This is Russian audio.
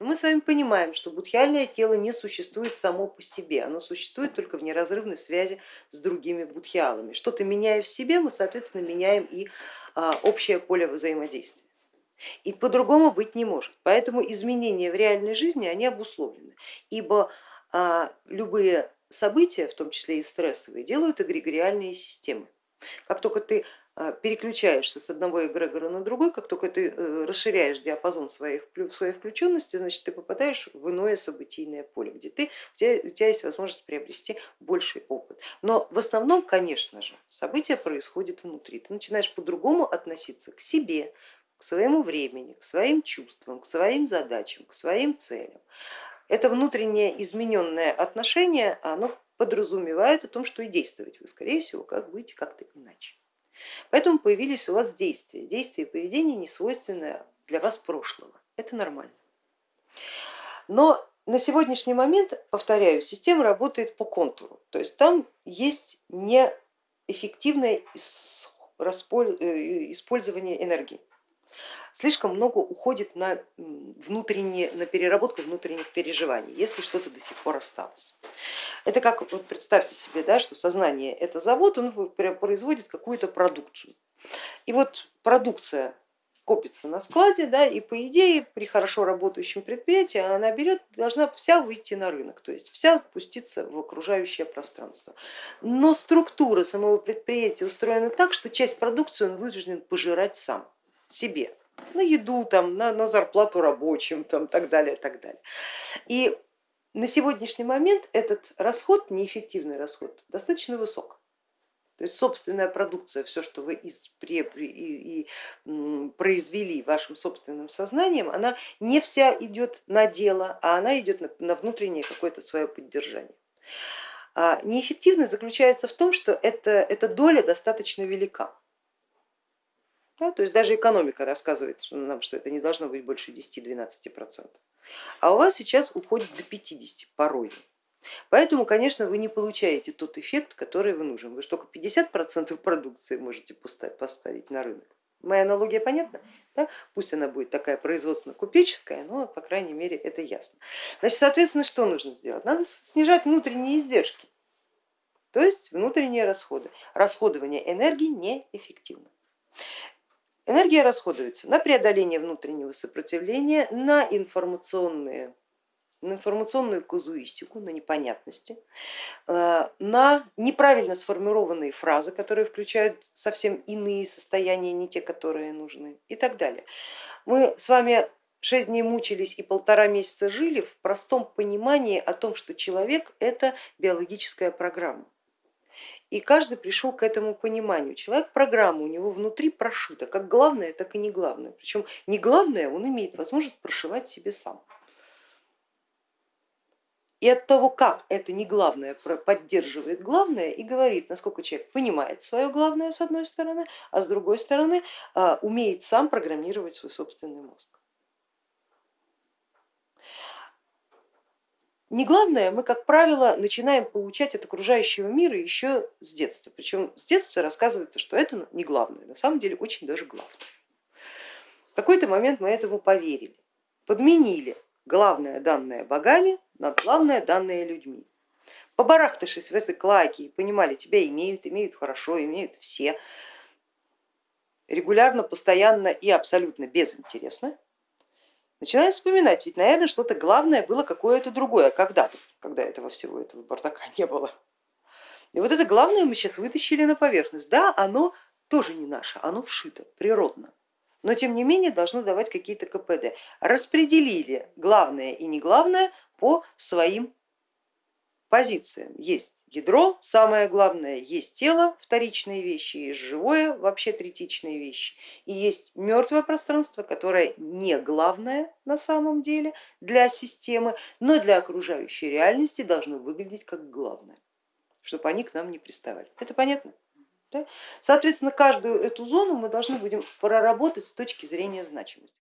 Но мы с вами понимаем, что будхиальное тело не существует само по себе, оно существует только в неразрывной связи с другими будхиалами. Что-то меняя в себе, мы, соответственно, меняем и а, общее поле взаимодействия. И по-другому быть не может. Поэтому изменения в реальной жизни, они обусловлены, ибо а, любые события, в том числе и стрессовые, делают эгрегориальные системы. Как только ты переключаешься с одного эгрегора на другой, как только ты э, расширяешь диапазон своей, своей включенности, значит ты попадаешь в иное событийное поле, где ты, у, тебя, у тебя есть возможность приобрести больший опыт. Но в основном, конечно же, события происходят внутри. Ты начинаешь по-другому относиться к себе, к своему времени, к своим чувствам, к своим задачам, к своим целям. Это внутреннее измененное отношение, оно подразумевает о том, что и действовать вы, скорее всего, как будете как-то иначе. Поэтому появились у вас действия. Действия и поведение не свойственное для вас прошлого. Это нормально. Но на сегодняшний момент, повторяю, система работает по контуру. То есть там есть неэффективное э, использование энергии слишком много уходит на, внутренние, на переработку внутренних переживаний, если что-то до сих пор осталось. Это как, вот представьте себе, да, что сознание это завод, он производит какую-то продукцию. И вот продукция копится на складе, да, и по идее при хорошо работающем предприятии она берет, должна вся выйти на рынок, то есть вся пуститься в окружающее пространство. Но структура самого предприятия устроена так, что часть продукции он вынужден пожирать сам себе на еду, там, на, на зарплату рабочим, там, так далее, так далее. И на сегодняшний момент этот расход, неэффективный расход, достаточно высок. То есть собственная продукция, все, что вы из, при, при, и, и, произвели вашим собственным сознанием, она не вся идет на дело, а она идет на, на внутреннее какое-то свое поддержание. А неэффективность заключается в том, что это, эта доля достаточно велика. Да, то есть даже экономика рассказывает нам, что это не должно быть больше 10-12%. А у вас сейчас уходит до 50 порой. Поэтому, конечно, вы не получаете тот эффект, который вы нужен. Вы же только 50% продукции можете поставить на рынок. Моя аналогия понятна? Да? Пусть она будет такая производственно-купеческая, но по крайней мере это ясно. Значит, соответственно, что нужно сделать? Надо снижать внутренние издержки, то есть внутренние расходы. Расходование энергии неэффективно. Энергия расходуется на преодоление внутреннего сопротивления, на информационные на информационную казуистику, на непонятности, э, на неправильно сформированные фразы, которые включают совсем иные состояния, не те, которые нужны и так далее. Мы с вами шесть дней мучились и полтора месяца жили в простом понимании о том, что человек это биологическая программа. И каждый пришел к этому пониманию. Человек программа у него внутри прошита, как главное, так и не главное. Причем не главное он имеет возможность прошивать себе сам. И от того, как это не главное поддерживает главное и говорит, насколько человек понимает свое главное с одной стороны, а с другой стороны а, умеет сам программировать свой собственный мозг. Не главное, мы, как правило, начинаем получать от окружающего мира еще с детства. Причем с детства рассказывается, что это не главное, на самом деле очень даже главное. В какой-то момент мы этому поверили, подменили главное данное богами на главное данное людьми. Побарахтавшись в этой клаке и понимали, тебя имеют, имеют хорошо, имеют все, регулярно, постоянно и абсолютно безинтересно, начинаю вспоминать, ведь, наверное, что-то главное было какое-то другое когда-то, когда этого всего этого бардака не было. И вот это главное мы сейчас вытащили на поверхность. Да, оно тоже не наше, оно вшито природно, но тем не менее должно давать какие-то КПД. Распределили главное и не главное по своим позициям. Есть ядро, самое главное, есть тело, вторичные вещи, есть живое, вообще третичные вещи, и есть мертвое пространство, которое не главное на самом деле для системы, но для окружающей реальности должно выглядеть как главное, чтобы они к нам не приставали. Это понятно? Соответственно, каждую эту зону мы должны будем проработать с точки зрения значимости.